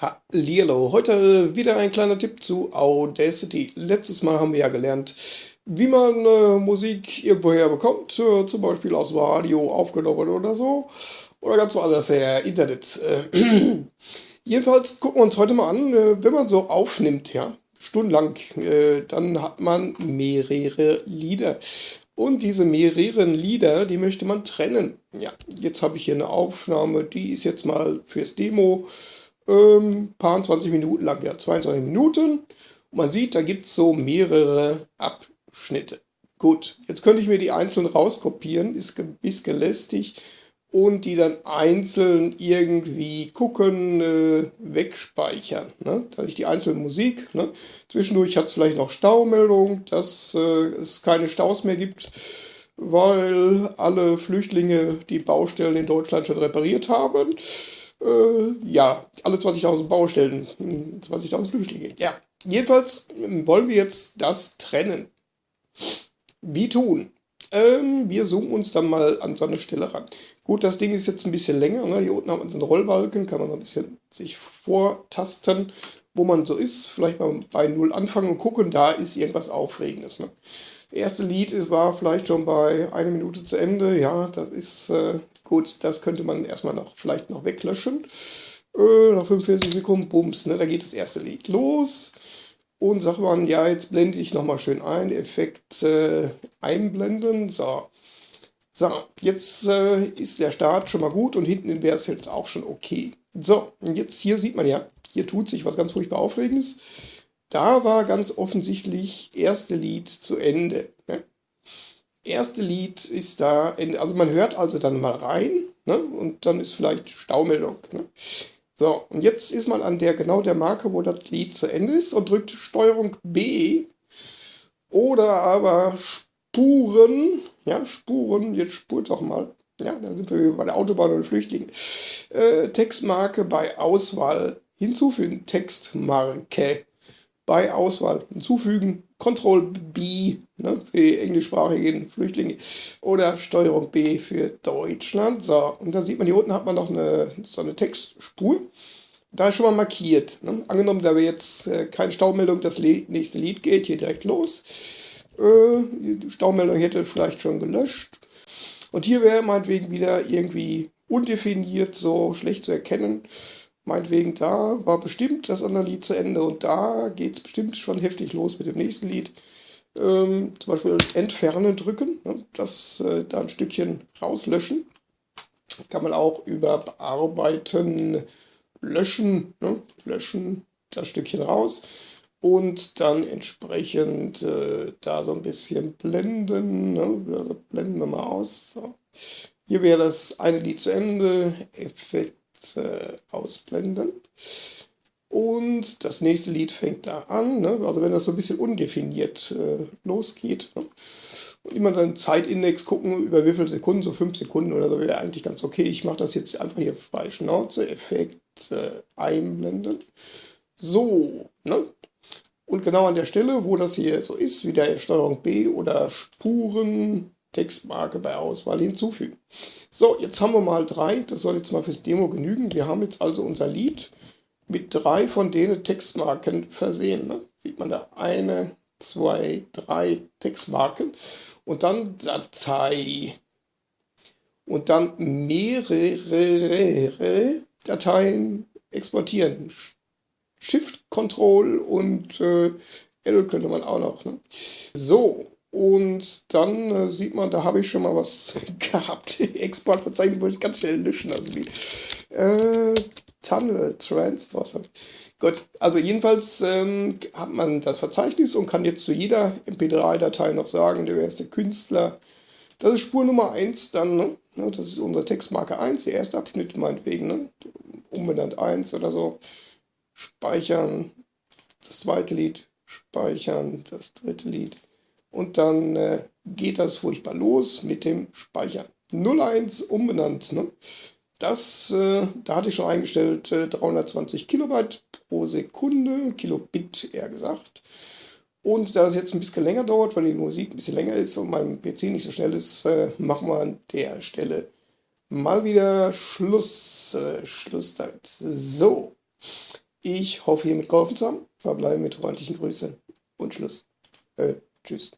Hallihallo, heute wieder ein kleiner Tipp zu Audacity. Letztes Mal haben wir ja gelernt, wie man äh, Musik irgendwoher bekommt, äh, zum Beispiel aus dem Radio aufgenommen oder so, oder ganz woanders her, Internet. Äh, jedenfalls gucken wir uns heute mal an, äh, wenn man so aufnimmt, ja, stundenlang, äh, dann hat man mehrere Lieder. Und diese mehreren Lieder, die möchte man trennen. Ja, jetzt habe ich hier eine Aufnahme, die ist jetzt mal fürs Demo ähm, paar 20 Minuten lang, ja, 22 Minuten. Und man sieht, da gibt es so mehrere Abschnitte. Gut, jetzt könnte ich mir die einzeln rauskopieren, ist ein bisschen lästig und die dann einzeln irgendwie gucken, äh, wegspeichern. Ne? Dass ich die einzelne Musik, ne? zwischendurch hat es vielleicht noch Staumeldung, dass äh, es keine Staus mehr gibt, weil alle Flüchtlinge die Baustellen in Deutschland schon repariert haben. Äh, ja, alle 20.000 Baustellen, 20.000 hm, Flüchtlinge. Ja, jedenfalls wollen wir jetzt das trennen. Wie tun? Ähm, wir zoomen uns dann mal an so eine Stelle ran. Gut, das Ding ist jetzt ein bisschen länger. Ne? Hier unten haben wir so einen Rollbalken, kann man ein bisschen sich vortasten, wo man so ist. Vielleicht mal bei Null anfangen und gucken, da ist irgendwas Aufregendes. Ne? Erste Lied ist, war vielleicht schon bei einer Minute zu Ende. Ja, das ist äh, gut. Das könnte man erstmal noch vielleicht noch weglöschen. Äh, nach 45 Sekunden, bums, ne? da geht das erste Lied los. Und sagt man, ja, jetzt blende ich nochmal schön ein, Effekt äh, einblenden. So. So, jetzt äh, ist der Start schon mal gut und hinten wäre es jetzt auch schon okay. So, und jetzt hier sieht man ja, hier tut sich was ganz furchtbar Aufregendes. Da war ganz offensichtlich erste Lied zu Ende. Ne? Erste Lied ist da, also man hört also dann mal rein ne? und dann ist vielleicht Staumeldung. Ne? So, und jetzt ist man an der genau der Marke, wo das Lied zu Ende ist und drückt Steuerung B oder aber Spuren, ja, Spuren, jetzt spurt doch mal. Ja, da sind wir bei der Autobahn oder Flüchtlinge. Äh, Textmarke bei Auswahl hinzufügen. Textmarke bei Auswahl hinzufügen. Ctrl B ne, für die englischsprachigen Flüchtlinge oder Steuerung B für Deutschland. So, und dann sieht man, hier unten hat man noch eine, so eine Textspur. Da ist schon mal markiert. Ne? Angenommen, da wäre jetzt äh, keine Staumeldung, das nächste Lied geht hier direkt los. Äh, die Staumeldung hätte vielleicht schon gelöscht. Und hier wäre meinetwegen wieder irgendwie undefiniert, so schlecht zu erkennen. Meinetwegen, da war bestimmt das andere Lied zu Ende und da geht es bestimmt schon heftig los mit dem nächsten Lied. Ähm, zum Beispiel Entfernen drücken, ne, das äh, da ein Stückchen rauslöschen. Kann man auch über Bearbeiten löschen, ne, löschen das Stückchen raus und dann entsprechend äh, da so ein bisschen blenden. Ne? Also blenden wir mal aus. So. Hier wäre das eine Lied zu Ende, Effekt äh, ausblenden. Und das nächste Lied fängt da an, ne? also wenn das so ein bisschen undefiniert äh, losgeht. Ne? Und immer dann Zeitindex gucken, über wie viele Sekunden, so fünf Sekunden oder so, wäre eigentlich ganz okay. Ich mache das jetzt einfach hier bei Schnauze, Effekt äh, einblenden. So, ne? Und genau an der Stelle, wo das hier so ist, wieder Steuerung B oder Spuren, Textmarke bei Auswahl hinzufügen. So, jetzt haben wir mal drei, das soll jetzt mal fürs Demo genügen. Wir haben jetzt also unser Lied mit drei von denen Textmarken versehen. Ne? Sieht man da eine, zwei, drei Textmarken und dann Datei und dann mehrere Dateien exportieren. Shift, Control und äh, L könnte man auch noch. Ne? So, und dann äh, sieht man, da habe ich schon mal was gehabt. Exportverzeichnis wollte ich ganz schnell löschen. Also die äh, Tunnel Transfers. Gut, also jedenfalls ähm, hat man das Verzeichnis und kann jetzt zu jeder MP3-Datei noch sagen, der erste Künstler. Das ist Spur Nummer 1 dann, ne? Das ist unsere Textmarke 1, der erste Abschnitt meinetwegen, ne? Umbenannt 1 oder so. Speichern, das zweite Lied, speichern, das dritte Lied und dann äh, geht das furchtbar los mit dem Speichern. 01 umbenannt. Ne? Das, äh, da hatte ich schon eingestellt, äh, 320 Kilobyte pro Sekunde, Kilobit eher gesagt. Und da das jetzt ein bisschen länger dauert, weil die Musik ein bisschen länger ist und mein PC nicht so schnell ist, äh, machen wir an der Stelle mal wieder Schluss. Äh, Schluss damit. So. Ich hoffe, hiermit geholfen zu haben. Verbleibe mit freundlichen Grüßen und Schluss. Äh, tschüss.